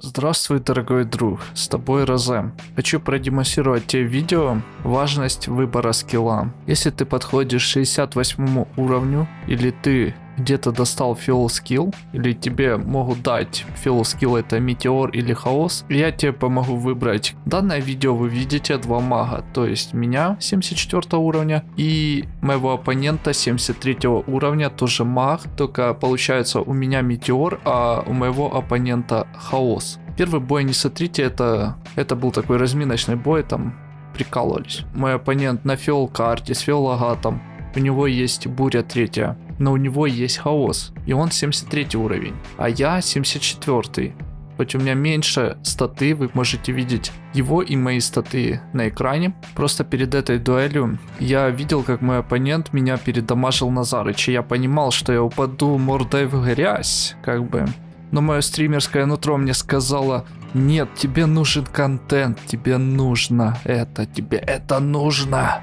Здравствуй, дорогой друг, с тобой Розем. Хочу продемонстрировать тебе видео важность выбора скилла. Если ты подходишь к 68 уровню, или ты где-то достал фил скилл, или тебе могут дать фил скилл это метеор или хаос, я тебе помогу выбрать. Данное видео вы видите два мага, то есть меня 74 уровня и моего оппонента 73 уровня, тоже маг, только получается у меня метеор, а у моего оппонента хаос. Первый бой не смотрите, это, это был такой разминочный бой, там прикалывались. Мой оппонент на фиол карте с фиол агатом, у него есть буря третья но у него есть хаос, и он 73 уровень, а я 74. Хоть у меня меньше статы, вы можете видеть его и мои статы на экране. Просто перед этой дуэлью я видел, как мой оппонент меня передамажил на Зарыч, и я понимал, что я упаду мордой в грязь, как бы. Но мое стримерское нутро мне сказало, нет, тебе нужен контент, тебе нужно это, тебе это нужно.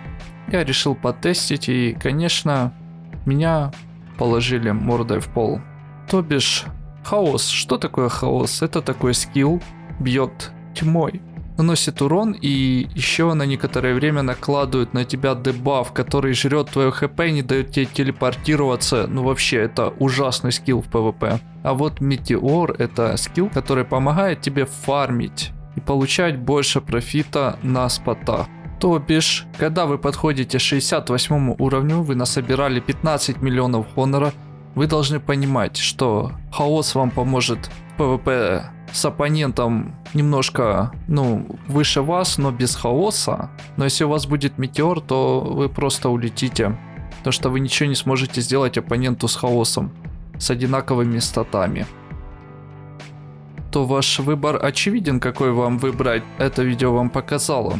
Я решил потестить и, конечно, меня положили мордой в пол. То бишь, хаос. Что такое хаос? Это такой скилл, бьет тьмой. Наносит урон и еще на некоторое время накладывает на тебя дебаф, который жрет твое хп и не дает тебе телепортироваться. Ну вообще, это ужасный скилл в PvP. А вот Метеор это скилл, который помогает тебе фармить и получать больше профита на спотах. То бишь, когда вы подходите 68 уровню, вы насобирали 15 миллионов хонора, вы должны понимать, что хаос вам поможет в PvP с оппонентом немножко, ну, выше вас, но без хаоса. Но если у вас будет метеор, то вы просто улетите. Потому что вы ничего не сможете сделать оппоненту с хаосом, с одинаковыми статами. То ваш выбор очевиден, какой вам выбрать. Это видео вам показало.